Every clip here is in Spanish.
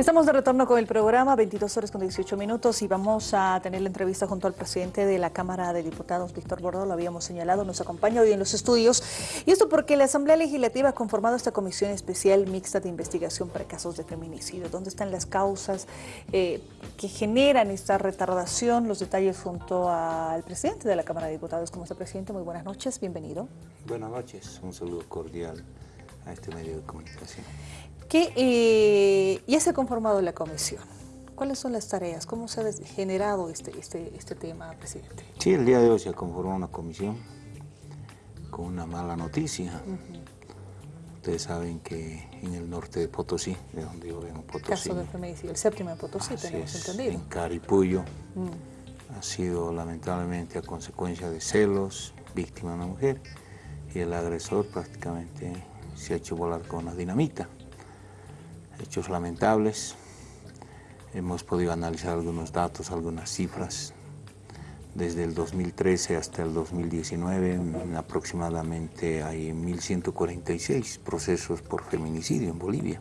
Estamos de retorno con el programa, 22 horas con 18 minutos y vamos a tener la entrevista junto al presidente de la Cámara de Diputados, Víctor Bordo, lo habíamos señalado, nos acompaña hoy en los estudios. Y esto porque la Asamblea Legislativa ha conformado esta comisión especial mixta de investigación para casos de feminicidio. ¿Dónde están las causas eh, que generan esta retardación? Los detalles junto al presidente de la Cámara de Diputados. ¿Cómo está, presidente? Muy buenas noches, bienvenido. Buenas noches, un saludo cordial a este medio de comunicación que eh, ya se ha conformado la comisión. ¿Cuáles son las tareas? ¿Cómo se ha generado este, este, este tema, presidente? Sí, el día de hoy se ha conformado una comisión con una mala noticia. Ustedes saben que en el norte de Potosí, de donde yo vengo, Potosí. Caso de feminicidio, el séptimo de Potosí, tenemos entendido. En Caripuyo, mm. ha sido lamentablemente a consecuencia de celos, víctima de una mujer, y el agresor prácticamente se ha hecho volar con una dinamita hechos lamentables. Hemos podido analizar algunos datos, algunas cifras. Desde el 2013 hasta el 2019 aproximadamente hay 1.146 procesos por feminicidio en Bolivia.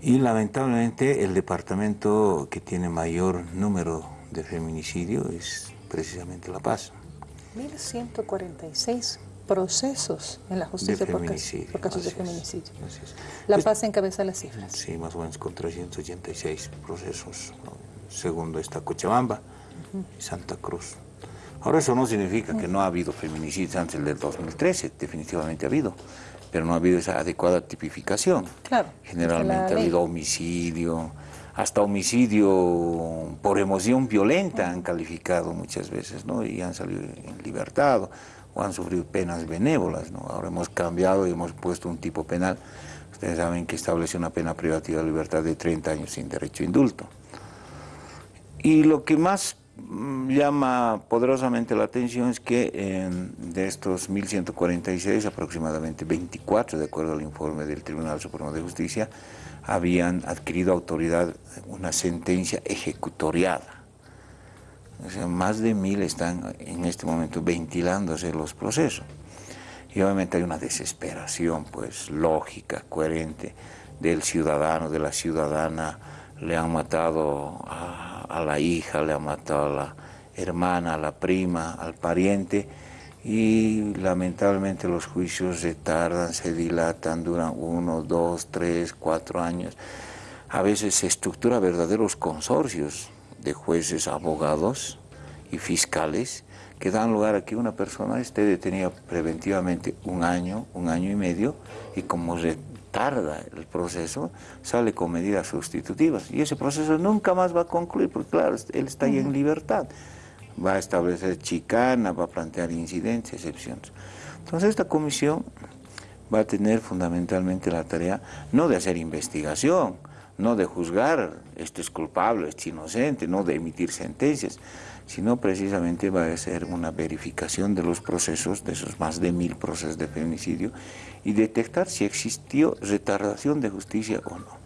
Y lamentablemente el departamento que tiene mayor número de feminicidio es precisamente La Paz. 1.146 procesos en la justicia por, casos, de feminicidio. La Paz encabeza las cifras. Sí, más o menos con 386 procesos, segundo está Cochabamba y Santa Cruz. Ahora eso no significa que no ha habido feminicidios antes del 2013, definitivamente ha habido, pero no ha habido esa adecuada tipificación. Claro. Generalmente ha habido homicidio, hasta homicidio por emoción violenta han calificado muchas veces, ¿no? Y han salido en libertad o han sufrido penas benévolas. ¿no? Ahora hemos cambiado y hemos puesto un tipo penal. Ustedes saben que establece una pena privativa de libertad de 30 años sin derecho a indulto. Y lo que más mm, llama poderosamente la atención es que de estos 1.146, aproximadamente 24, de acuerdo al informe del Tribunal Supremo de Justicia, habían adquirido autoridad una sentencia ejecutoriada más de mil están en este momento ventilándose los procesos. Y obviamente hay una desesperación, pues, lógica, coherente del ciudadano, de la ciudadana. Le han matado a, a la hija, le han matado a la hermana, a la prima, al pariente, y lamentablemente los juicios se tardan, se dilatan, duran uno, dos, tres, cuatro años. A veces se estructura verdaderos consorcios de jueces, abogados y fiscales que dan lugar a que una persona esté detenida preventivamente un año, un año y medio, y como retarda el proceso, sale con medidas sustitutivas. Y ese proceso nunca más va a concluir, porque claro, él está ahí en libertad. Va a establecer chicana, va a plantear incidentes, excepciones. Entonces esta comisión va a tener fundamentalmente la tarea no de hacer investigación, no de juzgar, este es culpable, este es inocente, no de emitir sentencias, sino precisamente va a ser una verificación de los procesos, de esos más de mil procesos de feminicidio, y detectar si existió retardación de justicia o no.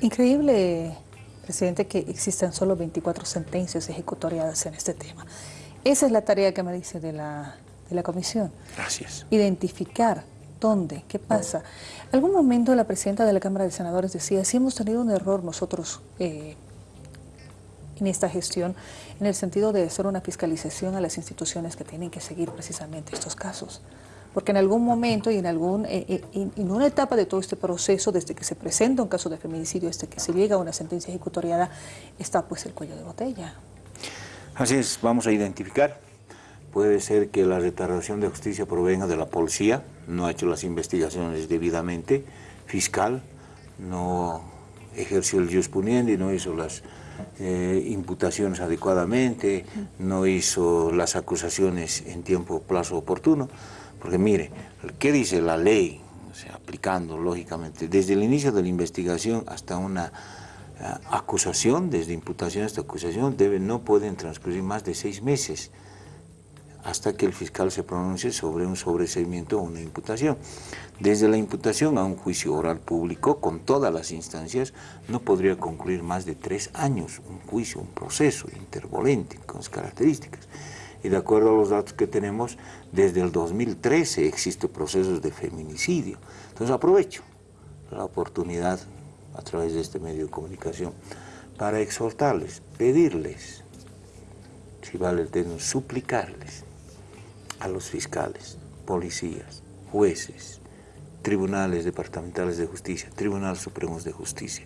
Increíble, presidente, que existan solo 24 sentencias ejecutoriadas en este tema. Esa es la tarea que me dice de la, de la comisión. Gracias. Identificar dónde, qué pasa. Algún momento la presidenta de la Cámara de Senadores decía, si hemos tenido un error nosotros eh, en esta gestión, en el sentido de hacer una fiscalización a las instituciones que tienen que seguir precisamente estos casos. Porque en algún momento y en, algún, eh, eh, en una etapa de todo este proceso, desde que se presenta un caso de feminicidio hasta que se llega a una sentencia ejecutoriada, está pues el cuello de botella. Así es, vamos a identificar. Puede ser que la retardación de justicia provenga de la policía, no ha hecho las investigaciones debidamente, fiscal, no ejerció el jus y no hizo las eh, imputaciones adecuadamente, no hizo las acusaciones en tiempo, plazo oportuno, porque mire, ¿qué dice la ley? O sea, aplicando lógicamente, desde el inicio de la investigación hasta una eh, acusación, desde imputación hasta acusación, no pueden transcurrir más de seis meses hasta que el fiscal se pronuncie sobre un sobreseimiento o una imputación. Desde la imputación a un juicio oral público, con todas las instancias, no podría concluir más de tres años un juicio, un proceso intervolente con sus características. Y de acuerdo a los datos que tenemos, desde el 2013 existen procesos de feminicidio. Entonces aprovecho la oportunidad a través de este medio de comunicación para exhortarles, pedirles, si vale el término, suplicarles a los fiscales, policías, jueces, tribunales departamentales de justicia, tribunales supremos de justicia,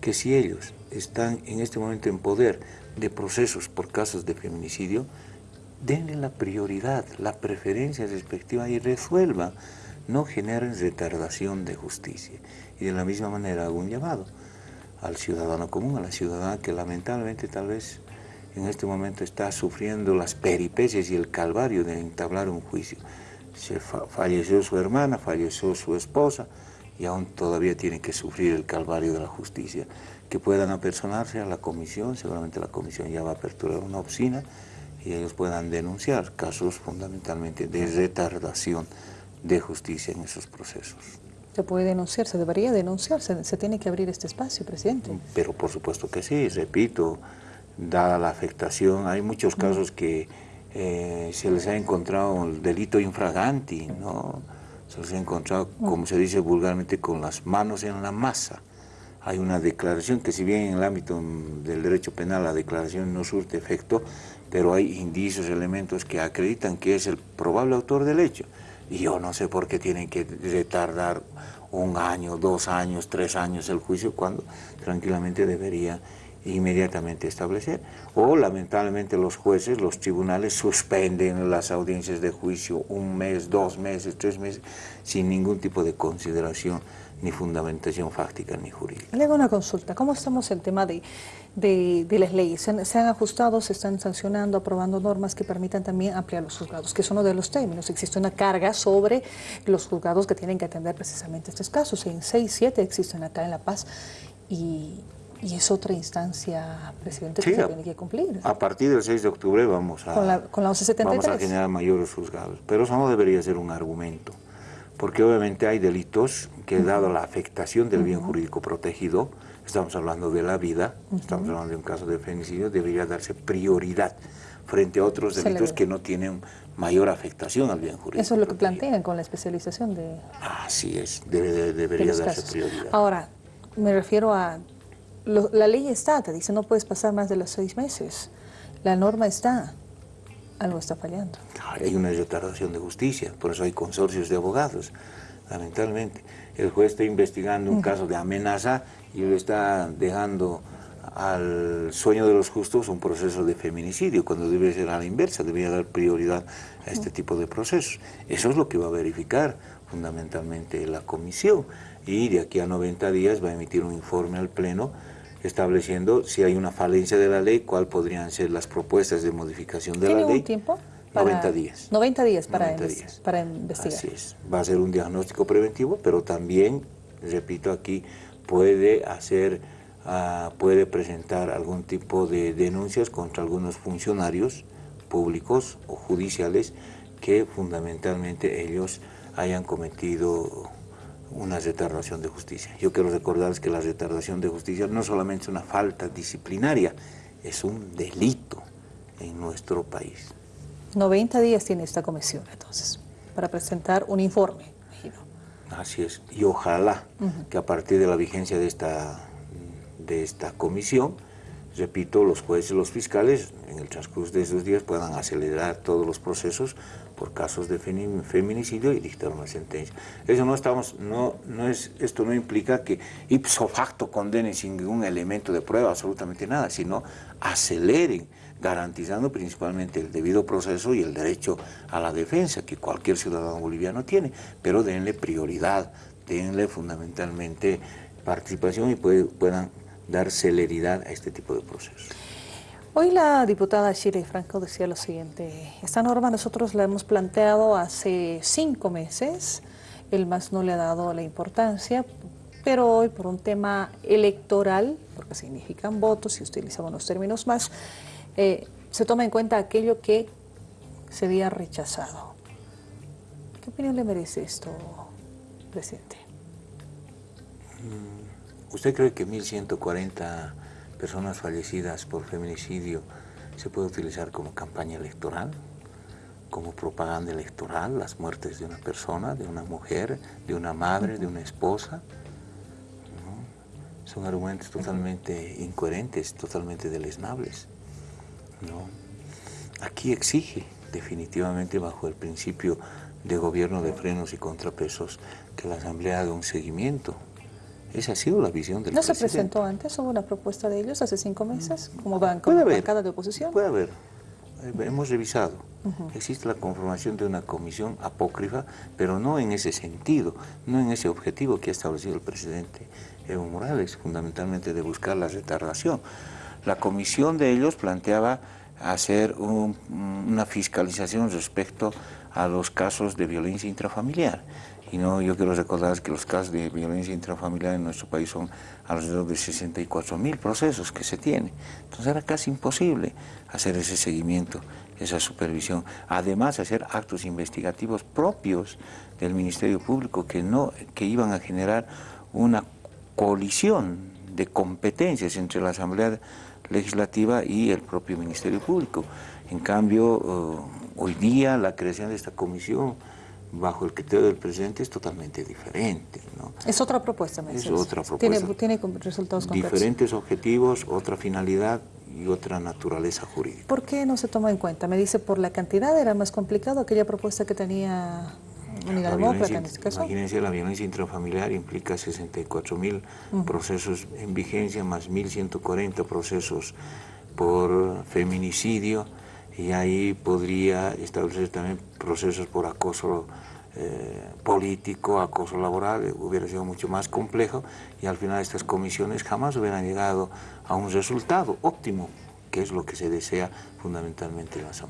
que si ellos están en este momento en poder de procesos por casos de feminicidio, denle la prioridad, la preferencia respectiva y resuelvan, no generen retardación de justicia. Y de la misma manera hago un llamado al ciudadano común, a la ciudadana que lamentablemente tal vez en este momento está sufriendo las peripecias y el calvario de entablar un juicio. Se falleció su hermana, falleció su esposa, y aún todavía tienen que sufrir el calvario de la justicia, que puedan apersonarse a la comisión, seguramente la comisión ya va a aperturar una oficina y ellos puedan denunciar casos fundamentalmente de retardación de justicia en esos procesos. Se puede denunciar, se debería denunciar, se, tiene que abrir este espacio, presidente. Pero por supuesto que sí, repito, dada la afectación, hay muchos casos que eh, se les ha encontrado el delito infraganti, ¿no? se ha encontrado, como se dice vulgarmente, con las manos en la masa. Hay una declaración que si bien en el ámbito del derecho penal la declaración no surte efecto, pero hay indicios, elementos que acreditan que es el probable autor del hecho. Y yo no sé por qué tienen que retardar un año, dos años, tres años el juicio, cuando tranquilamente debería inmediatamente establecer. O lamentablemente los jueces, los tribunales suspenden las audiencias de juicio un mes, dos meses, tres meses, sin ningún tipo de consideración ni fundamentación fáctica ni jurídica. Le hago una consulta. ¿Cómo estamos el tema de, de, las leyes? ¿Se han, ajustado, se están sancionando, aprobando normas que permitan también ampliar los juzgados? Que es uno de los términos. Existe una carga sobre los juzgados que tienen que atender precisamente estos casos. En 6, 7 existen acá en La Paz y y es otra instancia, presidente, que se tiene que cumplir. A partir del 6 de octubre vamos a, con la, con la vamos a generar mayores juzgados. Pero eso no debería ser un argumento, porque obviamente hay delitos que, dado la afectación del bien jurídico protegido, estamos hablando de la vida, estamos hablando de un caso de femicidio, debería darse prioridad frente a otros delitos que no tienen mayor afectación al bien jurídico. Eso es lo que plantean con la especialización de... Así es, debería darse prioridad. Ahora, me refiero a la ley está, te dice no puedes pasar más de los seis meses. La norma está, algo está fallando. Hay una retardación de justicia, por eso hay consorcios de abogados, lamentablemente. El juez está investigando un caso de amenaza y le está dejando al sueño de los justos un proceso de feminicidio, cuando debe ser a la inversa, debería dar prioridad a este tipo de procesos. Eso es lo que va a verificar fundamentalmente la comisión y de aquí a 90 días va a emitir un informe al Pleno estableciendo si hay una falencia de la ley, cuáles podrían ser las propuestas de modificación de la ley. ¿Tiene un tiempo? 90 días. 90 días para, para investigar. Así es. Va a ser un diagnóstico preventivo, pero también, repito aquí, puede hacer, uh, puede presentar algún tipo de denuncias contra algunos funcionarios públicos o judiciales que fundamentalmente ellos hayan cometido una retardación de justicia. Yo quiero recordarles que la retardación de justicia no solamente es una falta disciplinaria, es un delito en nuestro país. 90 días tiene esta comisión entonces para presentar un informe. Así es, y ojalá que a partir de la vigencia de esta, de esta comisión, repito, los jueces y los fiscales en el transcurso de esos días puedan acelerar todos los procesos por casos de feminicidio y dictar una sentencia. Eso no estamos, no, no es, esto no implica que ipso facto condenen sin ningún elemento de prueba, absolutamente nada, sino aceleren, garantizando principalmente el debido proceso y el derecho a la defensa que cualquier ciudadano boliviano tiene, pero denle prioridad, denle fundamentalmente participación y puedan dar celeridad a este tipo de procesos. Hoy la diputada Shirley Franco decía lo siguiente, esta norma nosotros la hemos planteado hace cinco meses, el MAS no le ha dado la importancia, pero hoy por un tema electoral, porque significan votos y utilizamos los términos más, eh, se toma en cuenta aquello que se había rechazado. ¿Qué opinión le merece esto, presidente? Mm, ¿Usted cree que 1.140 personas fallecidas por feminicidio se puede utilizar como campaña electoral, como propaganda electoral, las muertes de una persona, de una mujer, de una madre, de una esposa. Son argumentos totalmente incoherentes, totalmente deleznables. Aquí exige definitivamente bajo el principio de gobierno de frenos y contrapesos que la Asamblea haga un seguimiento. Esa ha sido la visión del ¿No se presentó antes? ¿Hubo una propuesta de ellos hace cinco meses? ¿Como van con Puede haber. bancada de oposición? Puede haber. Eh, Hemos revisado. Existe la conformación de una comisión apócrifa, pero no en ese sentido, no en ese objetivo que ha establecido el presidente Evo Morales, fundamentalmente de buscar la retardación. La comisión de ellos planteaba hacer un- una fiscalización respecto a los casos de violencia intrafamiliar. Y no, yo quiero recordar que los casos de violencia intrafamiliar en nuestro país son alrededor de 64 mil procesos que se tienen. Entonces era casi imposible hacer ese seguimiento, esa supervisión. Además, hacer actos investigativos propios del Ministerio Público que, no, que iban a generar una colisión de competencias entre la Asamblea Legislativa y el propio Ministerio Público. En cambio, eh, hoy día la creación de esta comisión bajo el criterio del presidente es totalmente diferente. ¿no? Es otra propuesta, me Es otra Tiene, propuesta. tiene con- resultados concretos. Diferentes objetivos, otra finalidad y otra naturaleza jurídica. ¿Por qué no se toma en cuenta? Me dice, por la cantidad era más complicado aquella propuesta que tenía Unidad Demócrata en este caso. imagínense, la violencia intrafamiliar implica 64 mil procesos en vigencia, más 1.140 procesos por feminicidio, y ahí podría establecer también procesos por acoso eh, político, acoso laboral, eh, hubiera sido mucho más complejo, y al final estas comisiones jamás hubieran llegado a un resultado óptimo, que es lo que se desea fundamentalmente en la Asamblea.